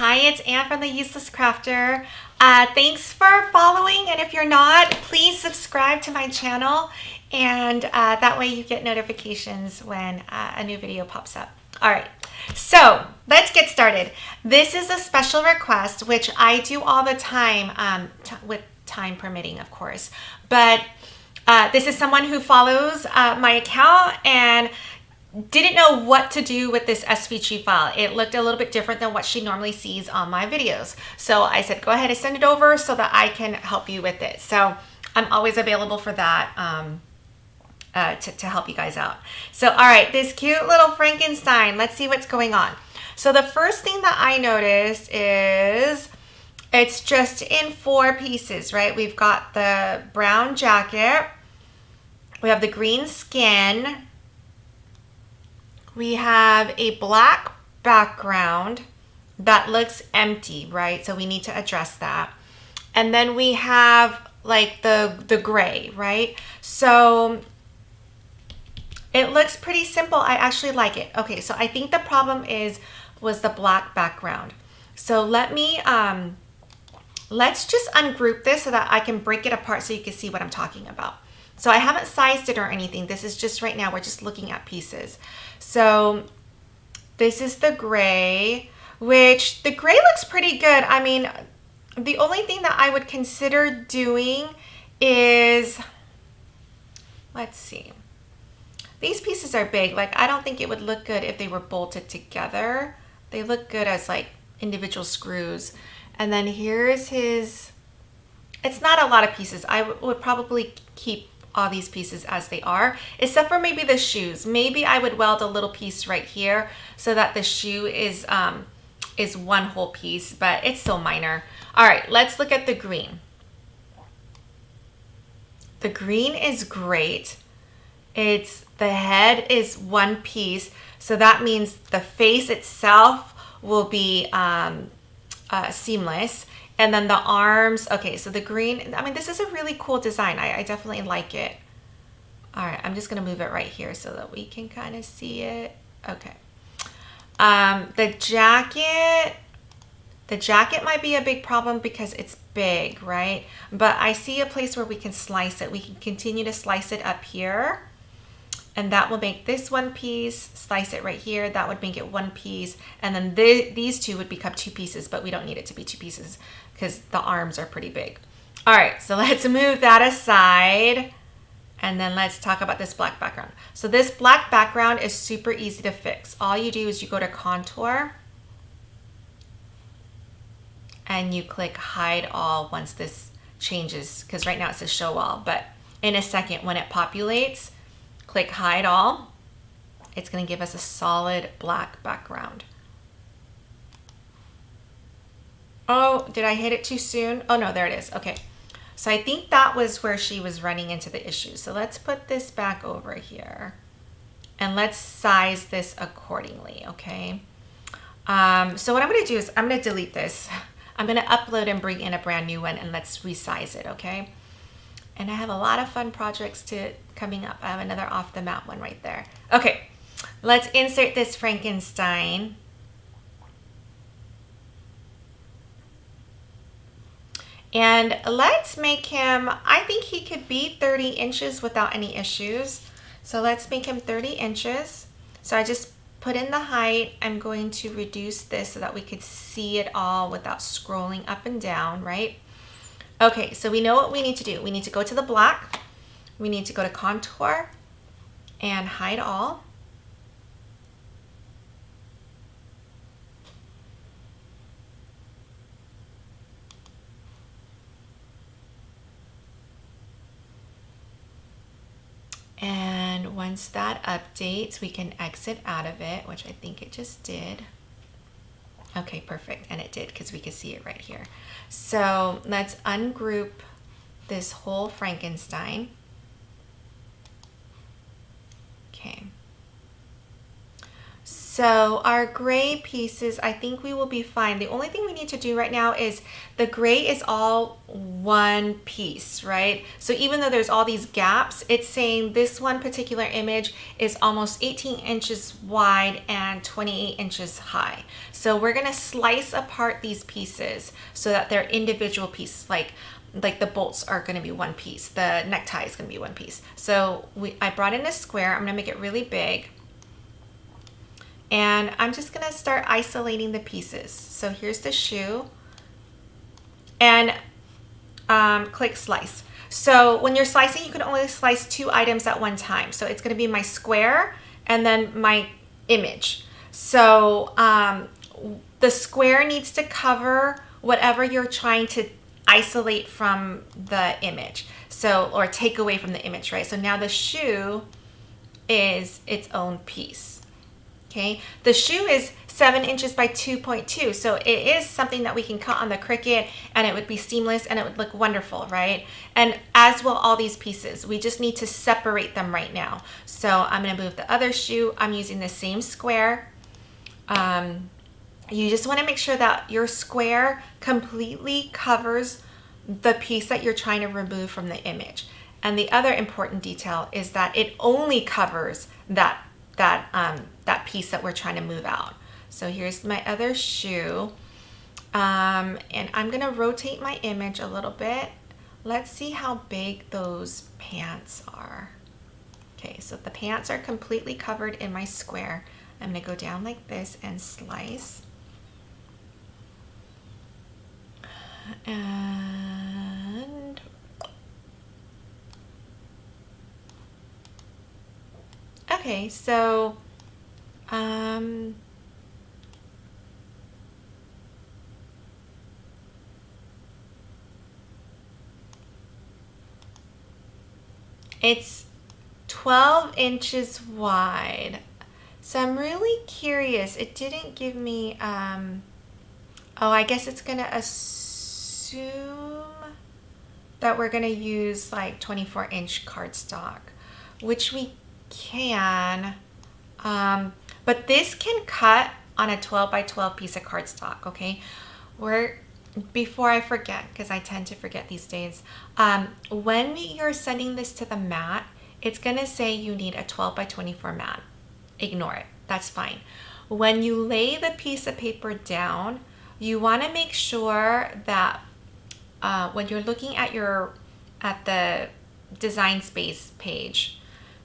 Hi, it's Anne from The Useless Crafter. Uh, thanks for following, and if you're not, please subscribe to my channel, and uh, that way you get notifications when uh, a new video pops up. All right, so let's get started. This is a special request, which I do all the time, um, with time permitting, of course, but uh, this is someone who follows uh, my account and didn't know what to do with this SVG file. It looked a little bit different than what she normally sees on my videos. So I said, go ahead and send it over so that I can help you with it. So I'm always available for that um, uh, to, to help you guys out. So, all right, this cute little Frankenstein, let's see what's going on. So the first thing that I noticed is it's just in four pieces, right? We've got the brown jacket, we have the green skin, we have a black background that looks empty, right? So we need to address that. And then we have like the, the gray, right? So it looks pretty simple. I actually like it. Okay, so I think the problem is, was the black background. So let me, um, let's just ungroup this so that I can break it apart so you can see what I'm talking about. So I haven't sized it or anything. This is just right now, we're just looking at pieces. So this is the gray, which the gray looks pretty good. I mean, the only thing that I would consider doing is, let's see. These pieces are big. Like, I don't think it would look good if they were bolted together. They look good as like individual screws. And then here's his, it's not a lot of pieces. I would probably keep all these pieces as they are, except for maybe the shoes. Maybe I would weld a little piece right here so that the shoe is, um, is one whole piece, but it's so minor. All right, let's look at the green. The green is great. It's the head is one piece. So that means the face itself will be um, uh, seamless. And then the arms, okay, so the green, I mean, this is a really cool design. I, I definitely like it. All right, I'm just gonna move it right here so that we can kind of see it. Okay. Um, the jacket, the jacket might be a big problem because it's big, right? But I see a place where we can slice it. We can continue to slice it up here and that will make this one piece, slice it right here, that would make it one piece, and then th these two would become two pieces, but we don't need it to be two pieces because the arms are pretty big. All right, so let's move that aside, and then let's talk about this black background. So this black background is super easy to fix. All you do is you go to contour, and you click hide all once this changes, because right now it says show all, but in a second when it populates, Click hide all. It's going to give us a solid black background. Oh, did I hit it too soon? Oh no, there it is. Okay. So I think that was where she was running into the issue. So let's put this back over here and let's size this accordingly, okay? Um, so what I'm gonna do is I'm gonna delete this. I'm gonna upload and bring in a brand new one and let's resize it, okay? And I have a lot of fun projects to coming up. I have another off the mat one right there. Okay, let's insert this Frankenstein. And let's make him, I think he could be 30 inches without any issues. So let's make him 30 inches. So I just put in the height. I'm going to reduce this so that we could see it all without scrolling up and down, right? Okay, so we know what we need to do. We need to go to the black. We need to go to contour and hide all. And once that updates, we can exit out of it, which I think it just did. Okay, perfect. And it did because we can see it right here. So let's ungroup this whole Frankenstein. So our gray pieces, I think we will be fine. The only thing we need to do right now is the gray is all one piece, right? So even though there's all these gaps, it's saying this one particular image is almost 18 inches wide and 28 inches high. So we're gonna slice apart these pieces so that they're individual pieces, like like the bolts are going to be one piece the necktie is going to be one piece so we I brought in a square I'm going to make it really big and I'm just gonna start isolating the pieces. So here's the shoe and um, click slice. So when you're slicing, you can only slice two items at one time. So it's gonna be my square and then my image. So um, the square needs to cover whatever you're trying to isolate from the image. So, or take away from the image, right? So now the shoe is its own piece okay? The shoe is seven inches by 2.2, so it is something that we can cut on the Cricut and it would be seamless and it would look wonderful, right? And as will all these pieces, we just need to separate them right now. So I'm gonna move the other shoe. I'm using the same square. Um, you just wanna make sure that your square completely covers the piece that you're trying to remove from the image. And the other important detail is that it only covers that that, um, that piece that we're trying to move out. So here's my other shoe. Um, and I'm gonna rotate my image a little bit. Let's see how big those pants are. Okay, so the pants are completely covered in my square. I'm gonna go down like this and slice. And Okay, so um, it's 12 inches wide. So I'm really curious. It didn't give me, um, oh, I guess it's gonna assume that we're gonna use like 24 inch cardstock, which we can, um, but this can cut on a 12 by 12 piece of cardstock, okay? We're, before I forget, because I tend to forget these days, um, when you're sending this to the mat, it's gonna say you need a 12 by 24 mat. Ignore it, that's fine. When you lay the piece of paper down, you wanna make sure that uh, when you're looking at your, at the design space page,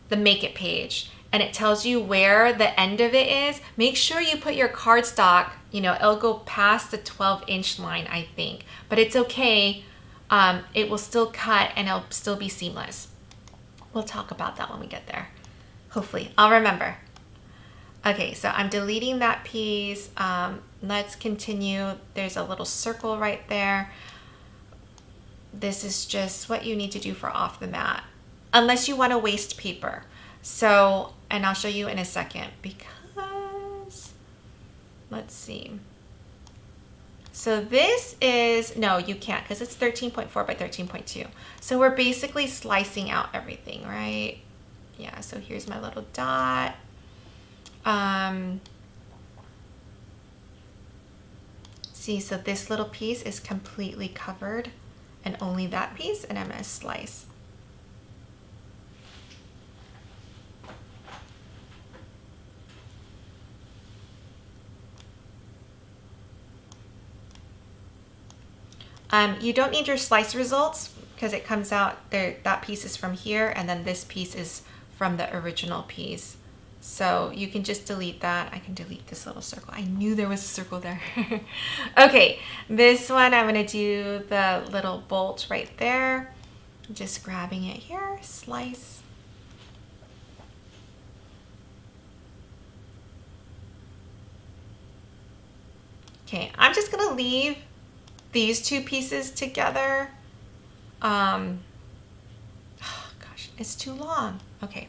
the make it page and it tells you where the end of it is, make sure you put your cardstock, you know, it'll go past the 12 inch line, I think, but it's okay. Um, it will still cut and it'll still be seamless. We'll talk about that when we get there. Hopefully, I'll remember. Okay, so I'm deleting that piece. Um, let's continue. There's a little circle right there. This is just what you need to do for off the mat unless you want to waste paper. So, and I'll show you in a second because, let's see. So this is, no, you can't because it's 13.4 by 13.2. So we're basically slicing out everything, right? Yeah, so here's my little dot. Um, see, so this little piece is completely covered and only that piece, and I'm gonna slice. Um, you don't need your slice results because it comes out there, that piece is from here and then this piece is from the original piece. So you can just delete that. I can delete this little circle. I knew there was a circle there. okay, this one I'm gonna do the little bolt right there. Just grabbing it here, slice. Okay, I'm just gonna leave these two pieces together. Um, oh gosh, it's too long. Okay,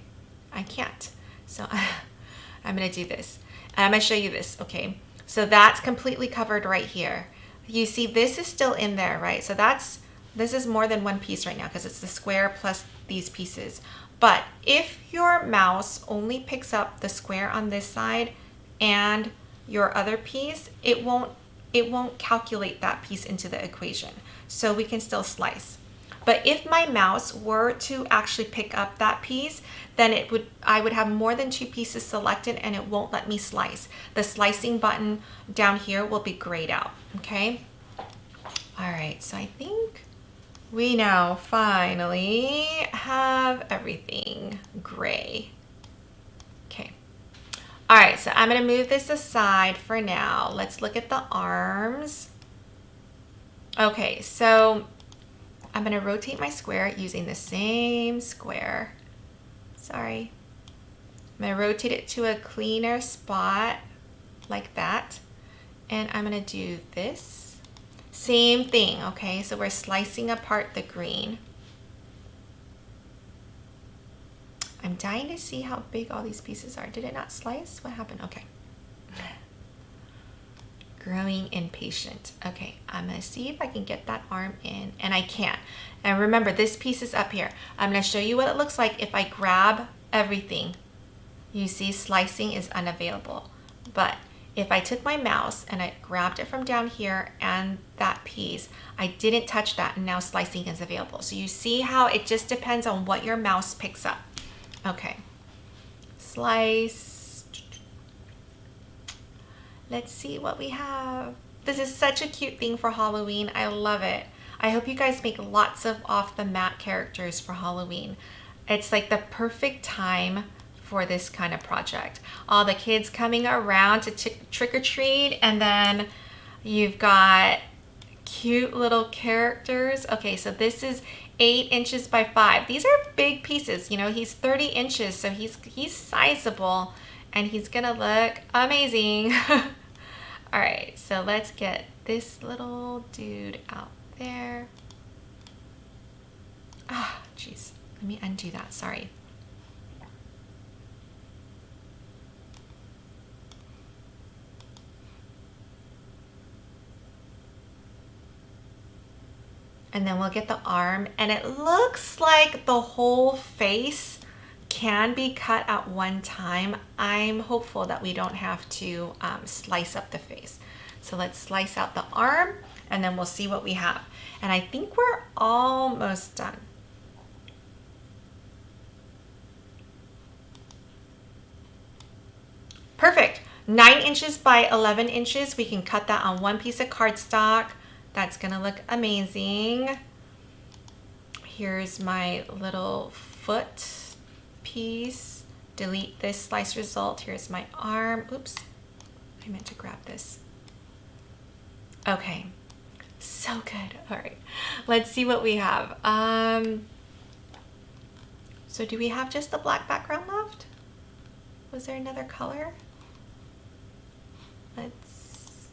I can't. So I'm gonna do this. I'm gonna show you this, okay? So that's completely covered right here. You see this is still in there, right? So that's, this is more than one piece right now because it's the square plus these pieces. But if your mouse only picks up the square on this side, and your other piece, it won't it won't calculate that piece into the equation. So we can still slice. But if my mouse were to actually pick up that piece, then it would I would have more than two pieces selected and it won't let me slice. The slicing button down here will be grayed out, okay? All right, so I think we now finally have everything gray. Okay. All right, so I'm gonna move this aside for now. Let's look at the arms. Okay, so I'm gonna rotate my square using the same square. Sorry. I'm gonna rotate it to a cleaner spot like that. And I'm gonna do this. Same thing, okay? So we're slicing apart the green. I'm dying to see how big all these pieces are. Did it not slice? What happened? Okay. Growing impatient. Okay, I'm gonna see if I can get that arm in, and I can't. And remember, this piece is up here. I'm gonna show you what it looks like if I grab everything. You see slicing is unavailable. But if I took my mouse and I grabbed it from down here and that piece, I didn't touch that and now slicing is available. So you see how it just depends on what your mouse picks up. Okay, slice. Let's see what we have. This is such a cute thing for Halloween. I love it. I hope you guys make lots of off the mat characters for Halloween. It's like the perfect time for this kind of project. All the kids coming around to trick or treat and then you've got cute little characters. Okay, so this is eight inches by five. These are big pieces. You know, he's 30 inches, so he's, he's sizable and he's gonna look amazing. All right, so let's get this little dude out there. Ah, oh, jeez. Let me undo that, sorry. and then we'll get the arm and it looks like the whole face can be cut at one time. I'm hopeful that we don't have to um, slice up the face. So let's slice out the arm and then we'll see what we have. And I think we're almost done. Perfect. Nine inches by 11 inches. We can cut that on one piece of cardstock. That's gonna look amazing. Here's my little foot piece. Delete this slice result. Here's my arm. Oops, I meant to grab this. Okay, so good. All right, let's see what we have. Um, so do we have just the black background left? Was there another color? Let's,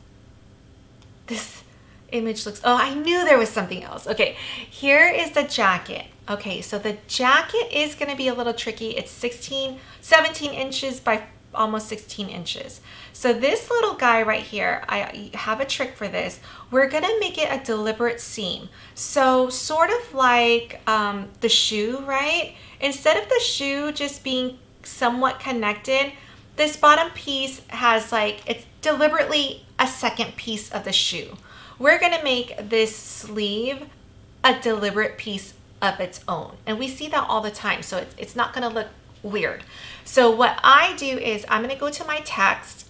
this, image looks, oh, I knew there was something else. Okay, here is the jacket. Okay, so the jacket is gonna be a little tricky. It's 16, 17 inches by almost 16 inches. So this little guy right here, I have a trick for this. We're gonna make it a deliberate seam. So sort of like um, the shoe, right? Instead of the shoe just being somewhat connected, this bottom piece has like, it's deliberately a second piece of the shoe. We're gonna make this sleeve a deliberate piece of its own. And we see that all the time, so it's, it's not gonna look weird. So what I do is I'm gonna go to my text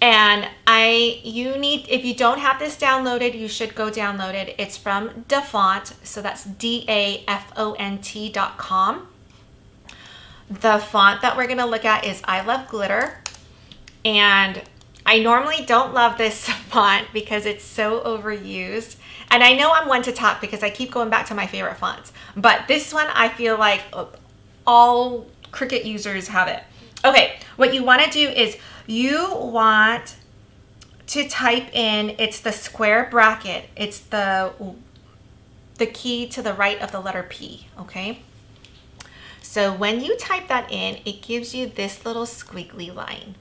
and I, you need, if you don't have this downloaded, you should go download it. It's from Dafont, so that's D-A-F-O-N-T dot com. The font that we're gonna look at is I Love Glitter. And I normally don't love this font because it's so overused. And I know I'm one to talk because I keep going back to my favorite fonts. But this one, I feel like uh, all Cricut users have it. Okay, what you wanna do is you want to type in, it's the square bracket. It's the, the key to the right of the letter P, okay? So when you type that in, it gives you this little squiggly line.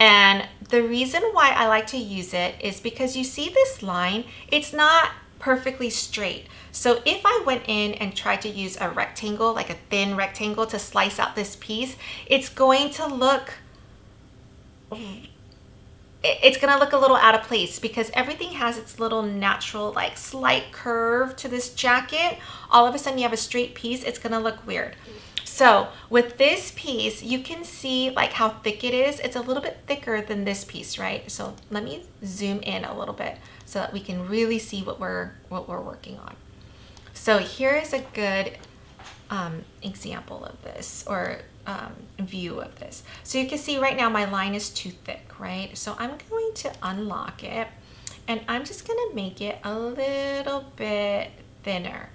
And the reason why I like to use it is because you see this line, it's not perfectly straight. So if I went in and tried to use a rectangle, like a thin rectangle to slice out this piece, it's going to look it's gonna look a little out of place because everything has its little natural like slight curve to this jacket all of a sudden you have a straight piece it's gonna look weird so with this piece you can see like how thick it is it's a little bit thicker than this piece right so let me zoom in a little bit so that we can really see what we're what we're working on so here is a good um, example of this or um, view of this. So you can see right now my line is too thick, right? So I'm going to unlock it and I'm just gonna make it a little bit thinner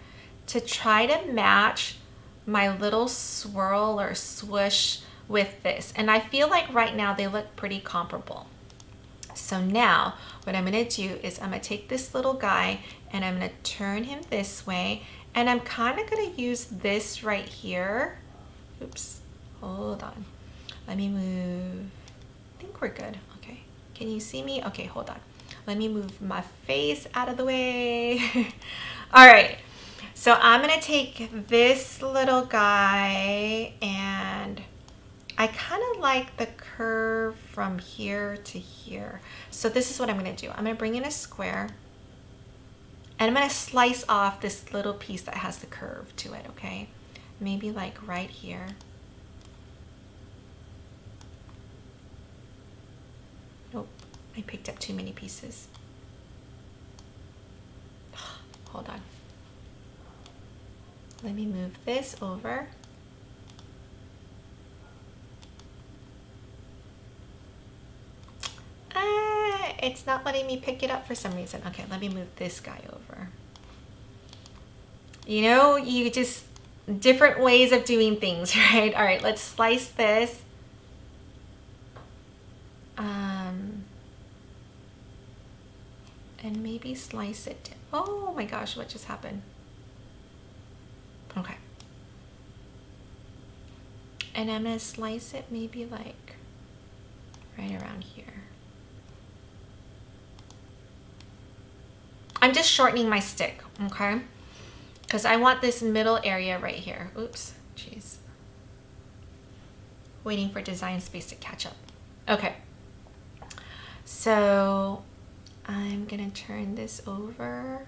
to try to match my little swirl or swoosh with this. And I feel like right now they look pretty comparable. So now what I'm gonna do is I'm gonna take this little guy and I'm gonna turn him this way and I'm kind of gonna use this right here. Oops, hold on. Let me move, I think we're good, okay. Can you see me? Okay, hold on. Let me move my face out of the way. All right, so I'm gonna take this little guy and I kind of like the curve from here to here. So this is what I'm gonna do. I'm gonna bring in a square and I'm gonna slice off this little piece that has the curve to it, okay? Maybe like right here. Nope, I picked up too many pieces. Hold on. Let me move this over. it's not letting me pick it up for some reason. Okay, let me move this guy over. You know, you just, different ways of doing things, right? All right, let's slice this. Um, and maybe slice it. Oh my gosh, what just happened? Okay. And I'm gonna slice it maybe like right around here. I'm just shortening my stick, okay? Because I want this middle area right here. Oops, jeez. Waiting for design space to catch up. Okay. So I'm gonna turn this over.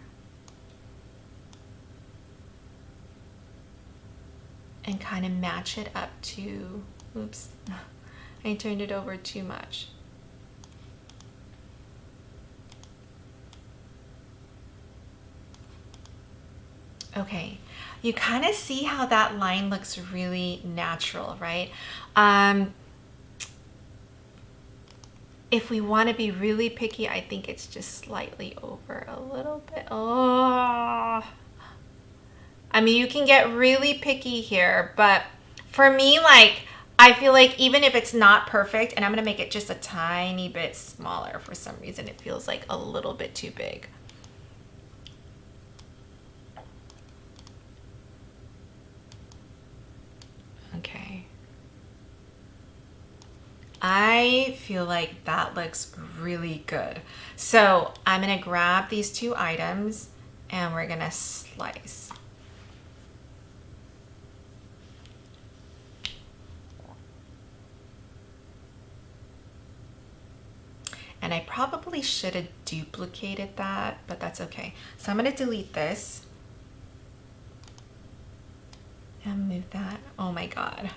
And kind of match it up to, oops, I turned it over too much. Okay, you kind of see how that line looks really natural, right? Um, if we want to be really picky, I think it's just slightly over a little bit. Oh, I mean, you can get really picky here, but for me, like, I feel like even if it's not perfect, and I'm going to make it just a tiny bit smaller for some reason, it feels like a little bit too big. Okay. I feel like that looks really good. So I'm gonna grab these two items and we're gonna slice. And I probably should have duplicated that, but that's okay. So I'm gonna delete this and move that. Oh my God.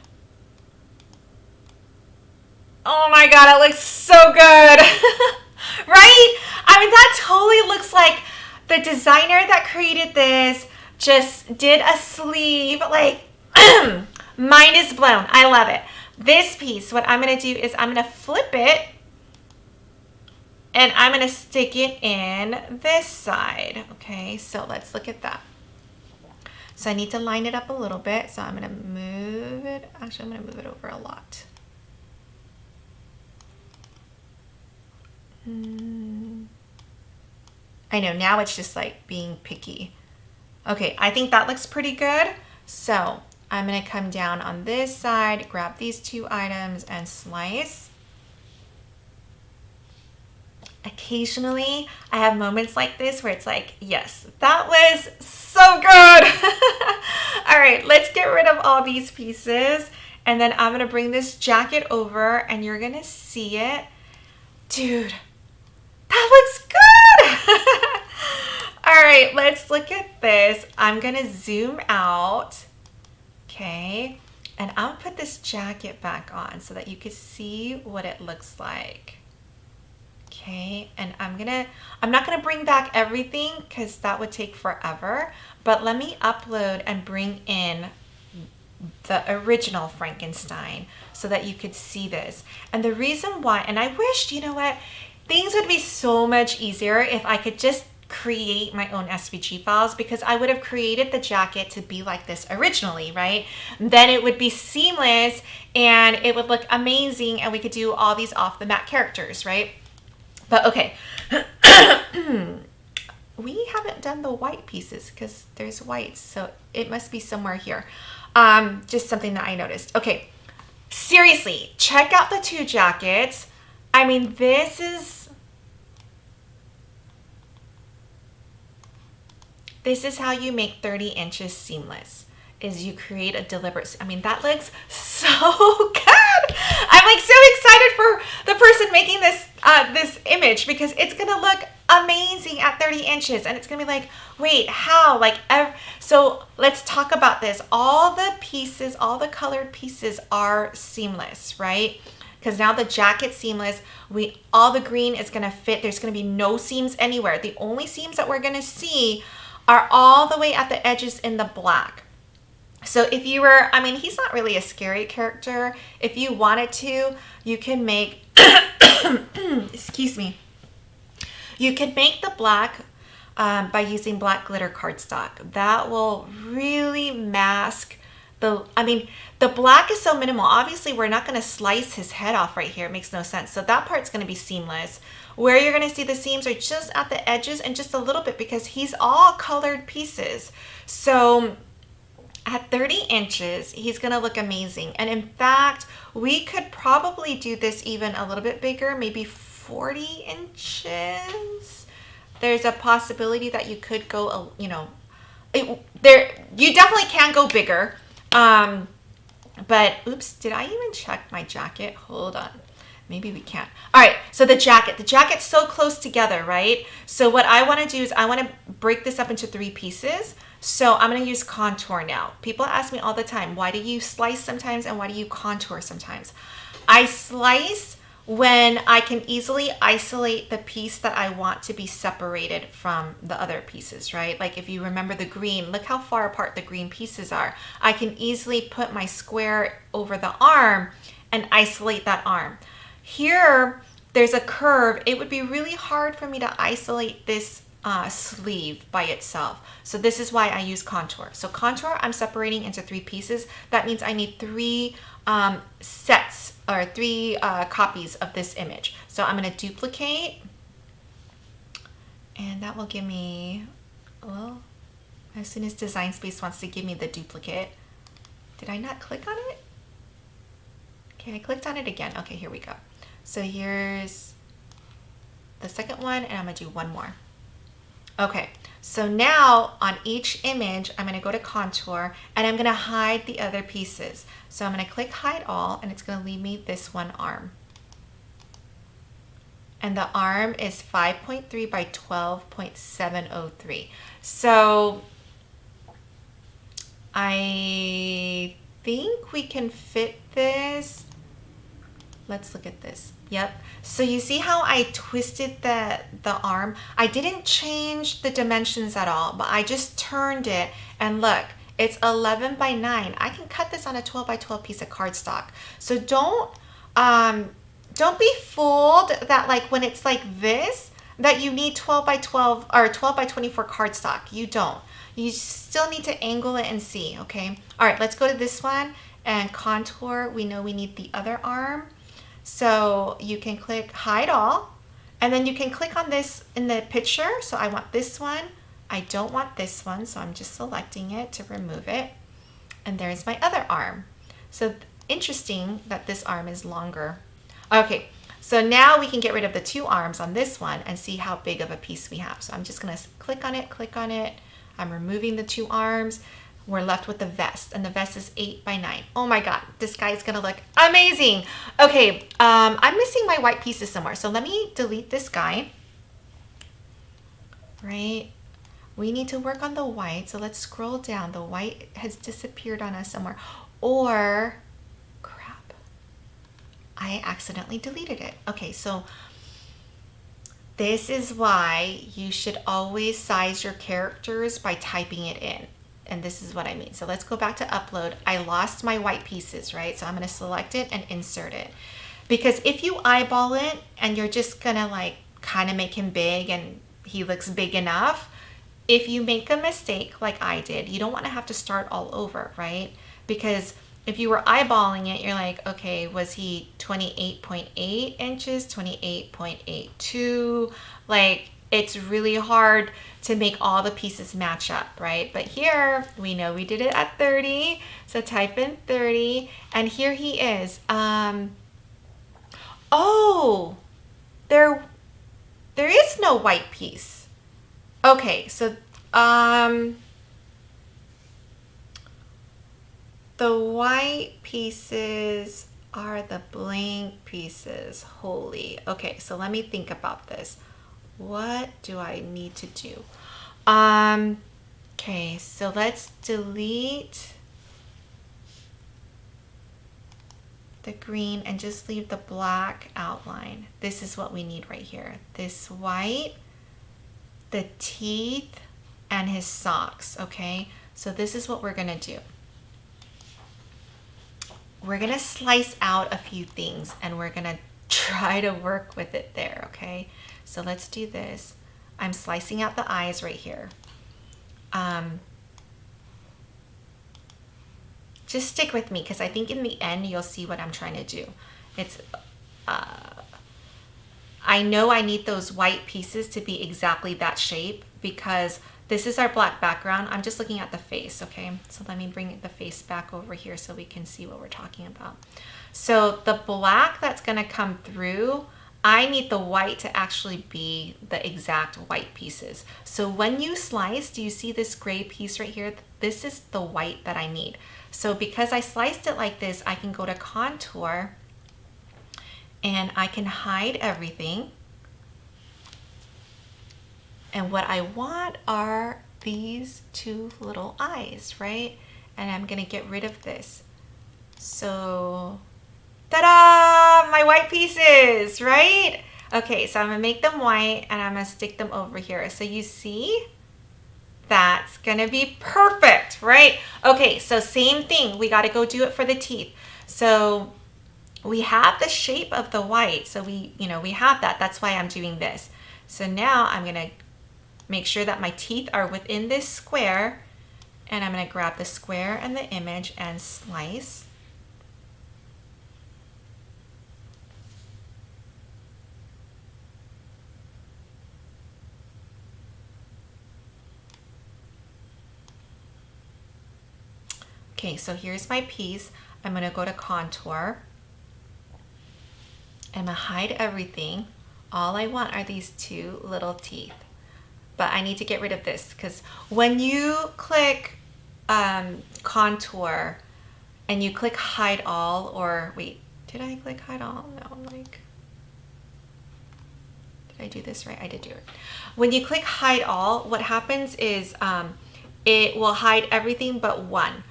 Oh my god, it looks so good. right? I mean, that totally looks like the designer that created this just did a sleeve. Like, mind is blown. I love it. This piece, what I'm going to do is I'm going to flip it and I'm going to stick it in this side. Okay, so let's look at that. So I need to line it up a little bit. So I'm going to move it. Actually, I'm going to move it over a lot. Hmm. I know, now it's just like being picky. Okay, I think that looks pretty good. So I'm gonna come down on this side, grab these two items and slice. Occasionally, I have moments like this where it's like, yes, that was so good. all right, let's get rid of all these pieces And then I'm gonna bring this jacket over and you're gonna see it. Dude, that looks good. All right, let's look at this. I'm gonna zoom out, okay? And I'll put this jacket back on so that you can see what it looks like. Okay, and I'm gonna, I'm not gonna bring back everything because that would take forever, but let me upload and bring in the original Frankenstein so that you could see this. And the reason why, and I wished, you know what, things would be so much easier if I could just create my own SVG files because I would have created the jacket to be like this originally, right? Then it would be seamless and it would look amazing and we could do all these off the mat characters, right? But okay, we haven't done the white pieces because there's whites, so it must be somewhere here. Um, just something that I noticed. Okay, seriously, check out the two jackets. I mean, this is, this is how you make 30 inches seamless is you create a deliberate, I mean, that looks so good. I'm like so excited for the person making this, uh, this image because it's to look amazing at 30 inches. And it's to be like, wait, how? Like, so let's talk about this. All the pieces, all the colored pieces are seamless, right? Because now the jacket's seamless. We all the green is going to fit. There's going to be no seams anywhere. The only seams that we're going to see are all the way at the edges in the black. So if you were, I mean, he's not really a scary character. If you wanted to, you can make, excuse me, you can make the black um, by using black glitter cardstock. That will really mask the, I mean, the black is so minimal. Obviously, we're not going to slice his head off right here. It makes no sense. So that part's going to be seamless. Where you're going to see the seams are just at the edges and just a little bit because he's all colored pieces. So at 30 inches, he's gonna look amazing. And in fact, we could probably do this even a little bit bigger, maybe 40 inches. There's a possibility that you could go, you know, it, there, you definitely can go bigger. Um, but oops, did I even check my jacket? Hold on. Maybe we can't. All right, so the jacket. The jacket's so close together, right? So what I wanna do is I wanna break this up into three pieces. So I'm going to use contour now. People ask me all the time, why do you slice sometimes and why do you contour sometimes? I slice when I can easily isolate the piece that I want to be separated from the other pieces, right? Like if you remember the green, look how far apart the green pieces are. I can easily put my square over the arm and isolate that arm. Here, there's a curve. It would be really hard for me to isolate this uh, sleeve by itself. So this is why I use contour. So contour, I'm separating into three pieces. That means I need three um, sets or three uh, copies of this image. So I'm gonna duplicate and that will give me, well, as soon as Design Space wants to give me the duplicate, did I not click on it? Okay, I clicked on it again. Okay, here we go. So here's the second one and I'm gonna do one more. Okay, so now on each image, I'm gonna go to contour and I'm gonna hide the other pieces. So I'm gonna click hide all and it's gonna leave me this one arm. And the arm is 5.3 by 12.703. So I think we can fit this. Let's look at this. Yep. So you see how I twisted the, the arm? I didn't change the dimensions at all, but I just turned it and look, it's 11 by 9. I can cut this on a 12 by 12 piece of cardstock. So don't, um, don't be fooled that like when it's like this, that you need 12 by 12 or 12 by 24 cardstock. You don't. You still need to angle it and see, okay? All right, let's go to this one and contour. We know we need the other arm. So you can click hide all and then you can click on this in the picture. So I want this one. I don't want this one. So I'm just selecting it to remove it. And there's my other arm. So interesting that this arm is longer. Okay, so now we can get rid of the two arms on this one and see how big of a piece we have. So I'm just gonna click on it, click on it. I'm removing the two arms. We're left with the vest and the vest is eight by nine. Oh my God, this guy is gonna look amazing. Okay, um, I'm missing my white pieces somewhere. So let me delete this guy, right? We need to work on the white. So let's scroll down. The white has disappeared on us somewhere. Or, crap, I accidentally deleted it. Okay, so this is why you should always size your characters by typing it in and this is what I mean. So let's go back to upload. I lost my white pieces, right? So I'm gonna select it and insert it. Because if you eyeball it and you're just gonna like kind of make him big and he looks big enough, if you make a mistake like I did, you don't wanna have to start all over, right? Because if you were eyeballing it, you're like, okay, was he 28.8 inches, 28.82? Like, it's really hard to make all the pieces match up, right? But here we know we did it at 30. So type in 30 and here he is. Um, oh, there, there is no white piece. Okay, so um, the white pieces are the blank pieces. Holy. Okay, so let me think about this what do I need to do? Um, okay, so let's delete the green and just leave the black outline. This is what we need right here. This white, the teeth, and his socks, okay? So this is what we're gonna do. We're gonna slice out a few things and we're gonna try to work with it there, okay? So let's do this. I'm slicing out the eyes right here. Um, just stick with me because I think in the end you'll see what I'm trying to do. It's, uh, I know I need those white pieces to be exactly that shape because this is our black background. I'm just looking at the face, okay? So let me bring the face back over here so we can see what we're talking about. So the black that's gonna come through I need the white to actually be the exact white pieces. So when you slice, do you see this gray piece right here? This is the white that I need. So because I sliced it like this, I can go to contour and I can hide everything. And what I want are these two little eyes, right? And I'm gonna get rid of this. So Ta-da! My white pieces, right? Okay, so I'm gonna make them white and I'm gonna stick them over here. So you see, that's gonna be perfect, right? Okay, so same thing, we gotta go do it for the teeth. So we have the shape of the white, so we, you know, we have that, that's why I'm doing this. So now I'm gonna make sure that my teeth are within this square and I'm gonna grab the square and the image and slice Okay, so here's my piece. I'm gonna go to contour. I'm gonna hide everything. All I want are these two little teeth. But I need to get rid of this because when you click um, contour and you click hide all or wait, did I click hide all? No, I'm like, did I do this right? I did do it. When you click hide all, what happens is um, it will hide everything but one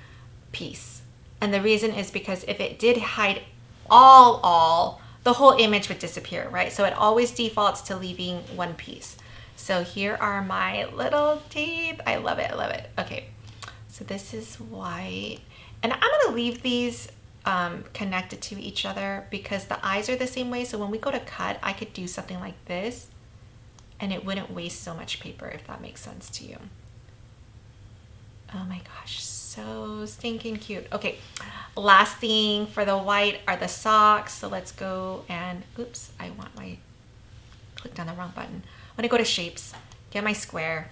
piece. And the reason is because if it did hide all, all, the whole image would disappear, right? So it always defaults to leaving one piece. So here are my little teeth. I love it, I love it. Okay, so this is white. And I'm gonna leave these um, connected to each other because the eyes are the same way. So when we go to cut, I could do something like this and it wouldn't waste so much paper if that makes sense to you. Oh my gosh, so stinking cute. Okay, last thing for the white are the socks. So let's go and, oops, I want my, clicked on the wrong button. I'm gonna go to shapes, get my square.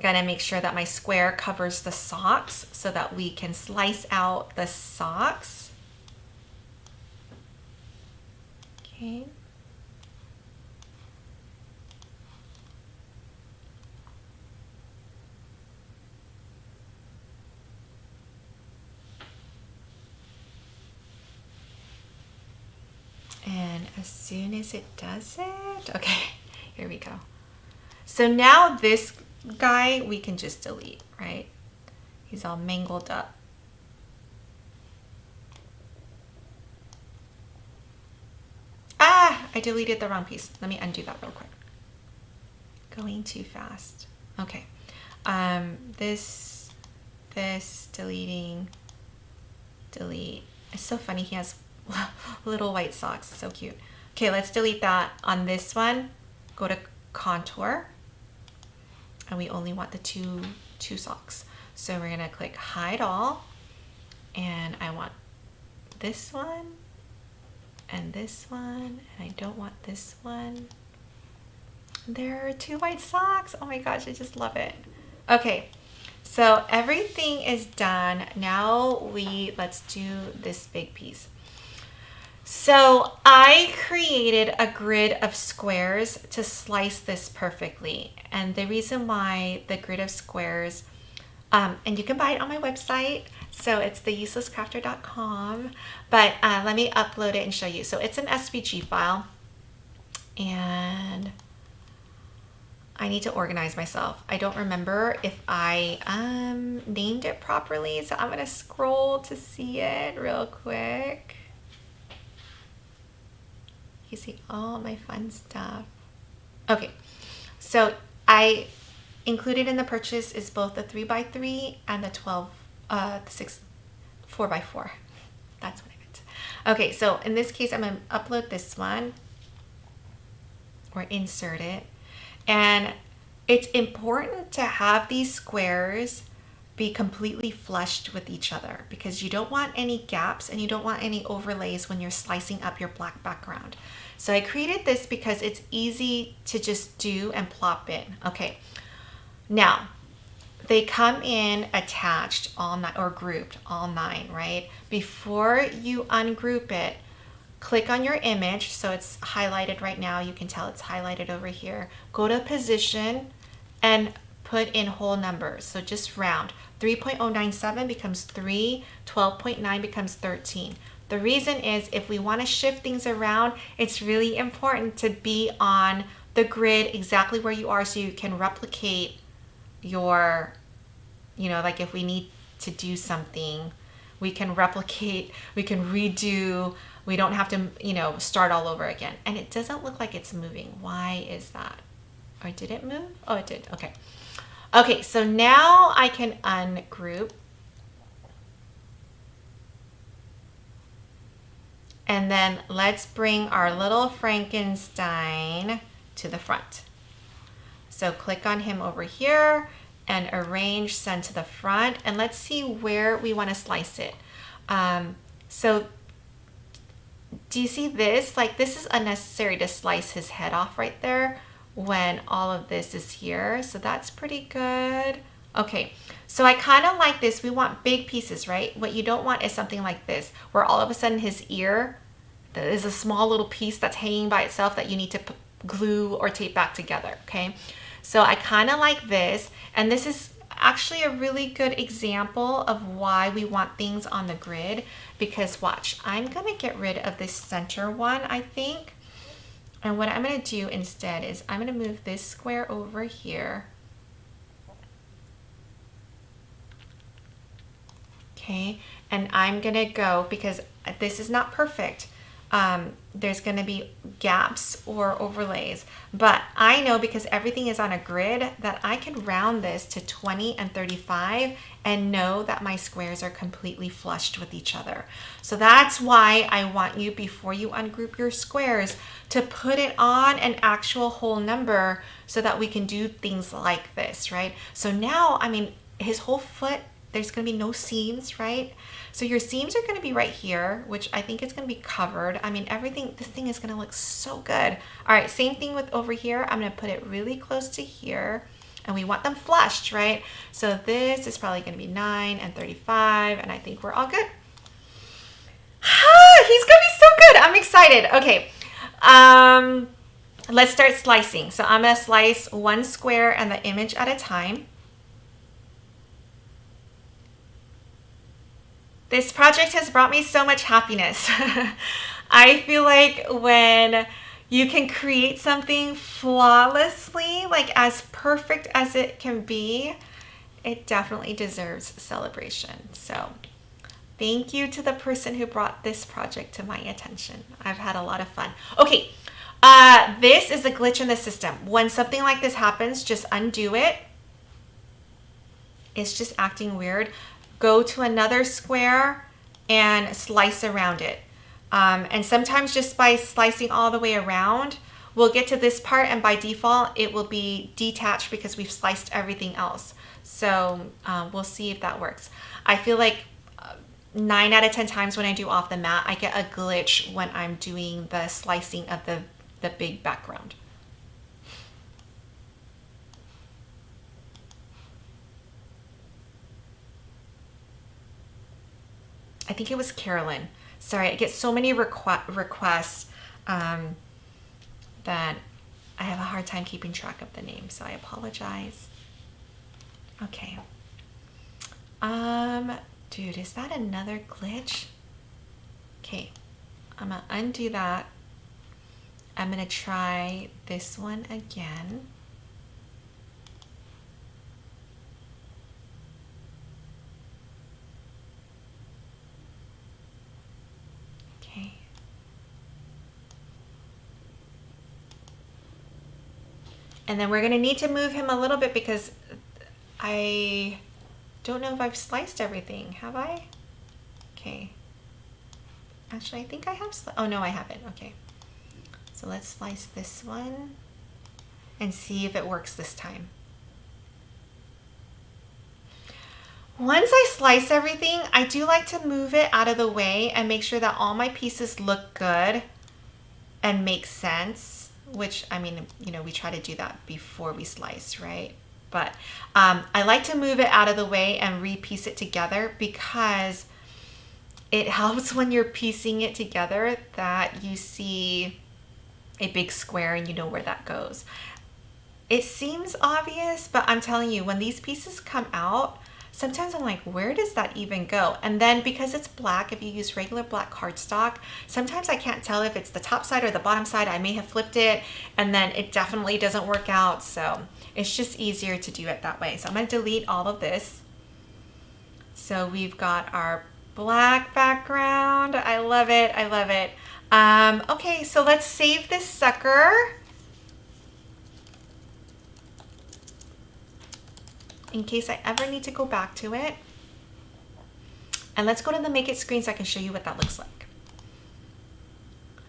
Gonna make sure that my square covers the socks so that we can slice out the socks. Okay. Soon as it does it, okay, here we go. So now this guy we can just delete, right? He's all mangled up. Ah, I deleted the wrong piece. Let me undo that real quick. Going too fast. Okay. Um, this, this, deleting, delete. It's so funny. He has little white socks. So cute. Okay, let's delete that on this one. Go to contour. And we only want the two, two socks. So we're to click hide all. And I want this one and this one. And I don't want this one. There are two white socks. Oh my gosh, I just love it. Okay, so everything is done. Now we, let's do this big piece. So I created a grid of squares to slice this perfectly. And the reason why the grid of squares, um, and you can buy it on my website. So it's theuselesscrafter.com, but uh, let me upload it and show you. So it's an SVG file and I need to organize myself. I don't remember if I um, named it properly. So I'm gonna scroll to see it real quick. You see all my fun stuff. Okay, so I included in the purchase is both the 3x3 and the 12, uh, the 6, 4x4. That's what I meant. Okay, so in this case, I'm going to upload this one or insert it. And it's important to have these squares be completely flushed with each other because you don't want any gaps and you don't want any overlays when you're slicing up your black background. So I created this because it's easy to just do and plop in. Okay, now they come in attached all nine or grouped all nine, right? Before you ungroup it, click on your image. So it's highlighted right now. You can tell it's highlighted over here. Go to position and put in whole numbers. So just round. 3.097 becomes 3, 12.9 becomes 13. The reason is if we want to shift things around, it's really important to be on the grid exactly where you are so you can replicate your, you know, like if we need to do something, we can replicate, we can redo, we don't have to, you know, start all over again. And it doesn't look like it's moving. Why is that? Or did it move? Oh, it did. Okay. Okay, so now I can ungroup. And then let's bring our little Frankenstein to the front. So click on him over here and arrange send to the front. And let's see where we want to slice it. Um, so do you see this? Like this is unnecessary to slice his head off right there when all of this is here. So that's pretty good. Okay, so I kind of like this. We want big pieces, right? What you don't want is something like this, where all of a sudden his ear is a small little piece that's hanging by itself that you need to glue or tape back together, okay? So I kind of like this, and this is actually a really good example of why we want things on the grid because watch, I'm gonna get rid of this center one, I think, and what I'm going to do instead is I'm going to move this square over here. Okay, and I'm going to go, because this is not perfect, um, there's going to be gaps or overlays. But I know because everything is on a grid that I can round this to 20 and 35 and know that my squares are completely flushed with each other. So that's why I want you, before you ungroup your squares, to put it on an actual whole number so that we can do things like this, right? So now, I mean, his whole foot, there's going to be no seams, right? So your seams are going to be right here, which I think is going to be covered. I mean, everything, this thing is going to look so good. All right, same thing with over here. I'm going to put it really close to here and we want them flushed, right? So this is probably going to be 9 and 35 and I think we're all good. He's going to be so good. I'm excited. Okay. Um, let's start slicing. So I'm going to slice one square and the image at a time. This project has brought me so much happiness. I feel like when you can create something flawlessly, like as perfect as it can be, it definitely deserves celebration. So thank you to the person who brought this project to my attention. I've had a lot of fun. Okay, uh, this is a glitch in the system. When something like this happens, just undo it. It's just acting weird. Go to another square and slice around it. Um, and sometimes just by slicing all the way around, we'll get to this part and by default, it will be detached because we've sliced everything else. So um, we'll see if that works. I feel like uh, nine out of 10 times when I do off the mat, I get a glitch when I'm doing the slicing of the, the big background. I think it was Carolyn. Sorry, I get so many requ requests um, that I have a hard time keeping track of the name, so I apologize. Okay. Um, dude, is that another glitch? Okay, I'm gonna undo that. I'm gonna try this one again. And then we're gonna need to move him a little bit because I don't know if I've sliced everything. Have I? Okay. Actually, I think I have. Oh no, I haven't. Okay. So let's slice this one and see if it works this time. Once I slice everything, I do like to move it out of the way and make sure that all my pieces look good and make sense which I mean, you know, we try to do that before we slice, right? But um, I like to move it out of the way and repiece it together because it helps when you're piecing it together that you see a big square and you know where that goes. It seems obvious, but I'm telling you, when these pieces come out, sometimes I'm like, where does that even go? And then because it's black, if you use regular black cardstock, sometimes I can't tell if it's the top side or the bottom side. I may have flipped it and then it definitely doesn't work out. So it's just easier to do it that way. So I'm gonna delete all of this. So we've got our black background. I love it, I love it. Um, okay, so let's save this sucker. In case I ever need to go back to it. And let's go to the make it screen so I can show you what that looks like.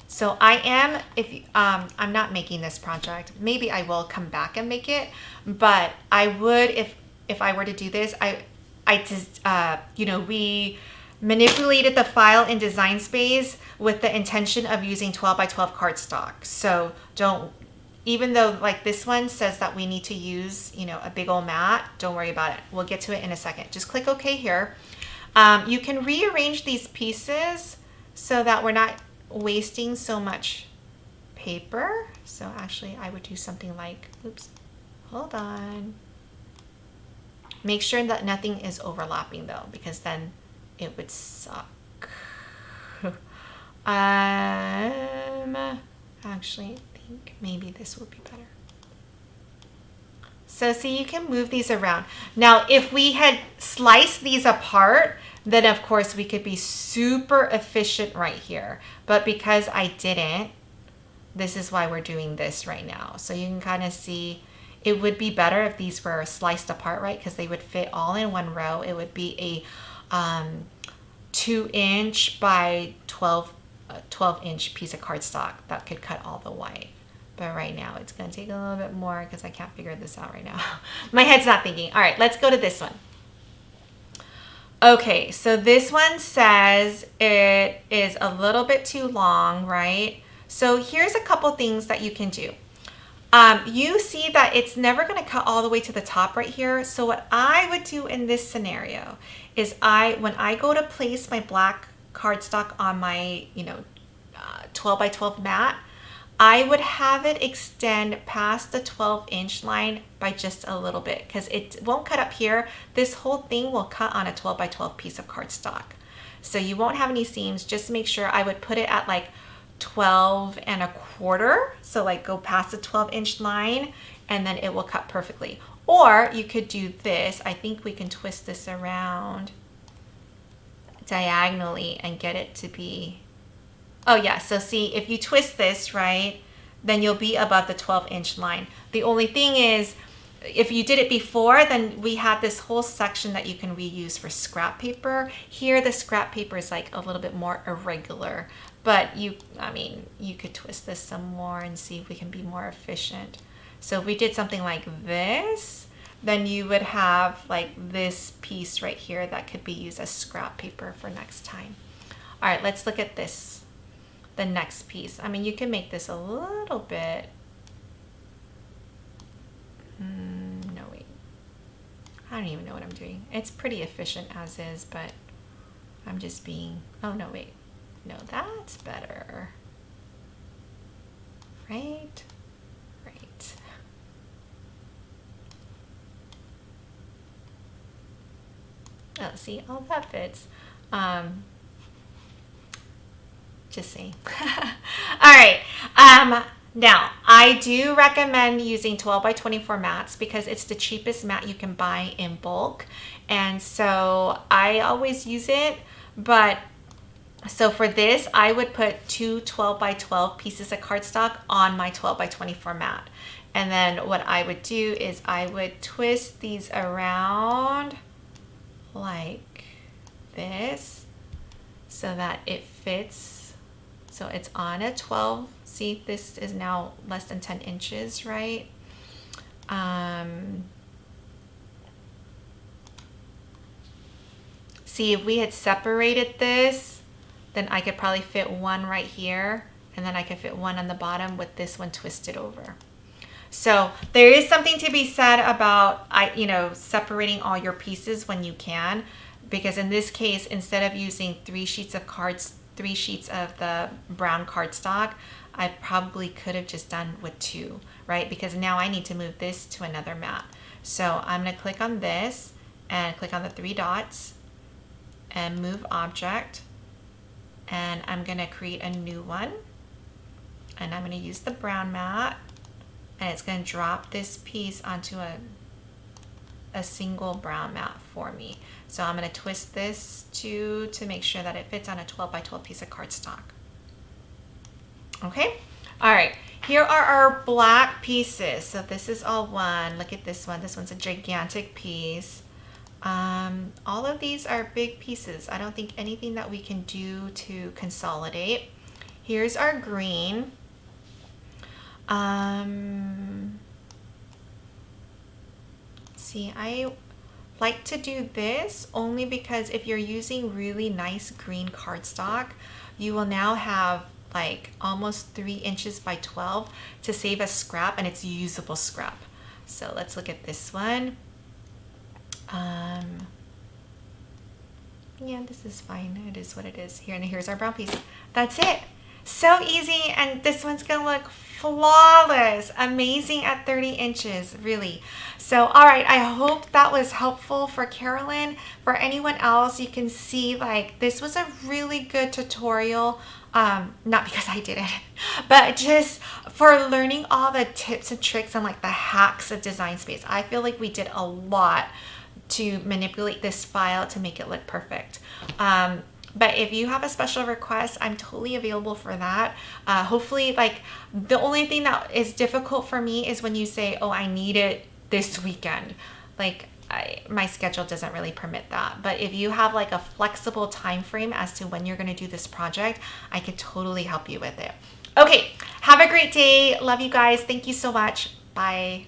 So I am, if um, I'm not making this project, maybe I will come back and make it, but I would, if, if I were to do this, I, I just, uh, you know, we manipulated the file in Design Space with the intention of using 12 by 12 cardstock. So don't even though like this one says that we need to use, you know, a big old mat, don't worry about it. We'll get to it in a second. Just click OK here. Um, you can rearrange these pieces so that we're not wasting so much paper. So actually I would do something like, oops, hold on. Make sure that nothing is overlapping though, because then it would suck. um, actually, think maybe this would be better. So see, you can move these around. Now, if we had sliced these apart, then of course we could be super efficient right here. But because I didn't, this is why we're doing this right now. So you can kind of see it would be better if these were sliced apart, right? Because they would fit all in one row. It would be a um, two inch by 12, uh, 12 inch piece of cardstock that could cut all the white. But right now it's gonna take a little bit more because I can't figure this out right now. My head's not thinking. All right, let's go to this one. Okay, so this one says it is a little bit too long, right? So here's a couple things that you can do. Um, you see that it's never to cut all the way to the top right here. So what I would do in this scenario is I, when I go to place my black cardstock on my, you know, uh, 12 by 12 mat, I would have it extend past the 12 inch line by just a little bit because it won't cut up here. This whole thing will cut on a 12 by 12 piece of cardstock. So you won't have any seams. Just make sure I would put it at like 12 and a quarter. So like go past the 12 inch line and then it will cut perfectly. Or you could do this. I think we can twist this around diagonally and get it to be, oh yeah, so see if you twist this, right, then you'll be above the 12 inch line. The only thing is, if you did it before, then we had this whole section that you can reuse for scrap paper. Here, the scrap paper is like a little bit more irregular, but you, I mean, you could twist this some more and see if we can be more efficient. So if we did something like this, then you would have like this piece right here that could be used as scrap paper for next time. All right, let's look at this, the next piece. I mean, you can make this a little bit, mm, no wait, I don't even know what I'm doing. It's pretty efficient as is, but I'm just being, oh no wait, no, that's better, right? Right. Oh, see, all that fits. Um, just saying. all right. Um, now, I do recommend using 12 by 24 mats because it's the cheapest mat you can buy in bulk. And so I always use it, but so for this, I would put two 12 by 12 pieces of cardstock on my 12 by 24 mat. And then what I would do is I would twist these around like this so that it fits. So it's on a 12. See, this is now less than 10 inches, right? Um, see, if we had separated this, then I could probably fit one right here and then I could fit one on the bottom with this one twisted over. So there is something to be said about, I, you know, separating all your pieces when you can, because in this case, instead of using three sheets of cards, three sheets of the brown cardstock, I probably could have just done with two, right? Because now I need to move this to another mat. So I'm gonna click on this and click on the three dots and move object. And I'm gonna create a new one. And I'm gonna use the brown mat and it's going to drop this piece onto a, a single brown mat for me. So I'm going to twist this to, to make sure that it fits on a 12 by 12 piece of cardstock. Okay, all right, here are our black pieces. So this is all one. Look at this one. This one's a gigantic piece. Um, all of these are big pieces. I don't think anything that we can do to consolidate. Here's our green. Um, see, I like to do this only because if you're using really nice green cardstock, you will now have like almost three inches by 12 to save a scrap and it's usable scrap. So let's look at this one. Um, yeah, this is fine. It is what it is. Here and here's our brown piece. That's it. So easy and this one's gonna look flawless, amazing at 30 inches, really. So, all right, I hope that was helpful for Carolyn. For anyone else, you can see like this was a really good tutorial. Um, not because I did it, but just for learning all the tips and tricks and like the hacks of Design Space. I feel like we did a lot to manipulate this file to make it look perfect. Um, but if you have a special request i'm totally available for that. Uh, hopefully like the only thing that is difficult for me is when you say oh i need it this weekend. Like I, my schedule doesn't really permit that. But if you have like a flexible time frame as to when you're going to do this project i could totally help you with it. Okay have a great day. Love you guys. Thank you so much. Bye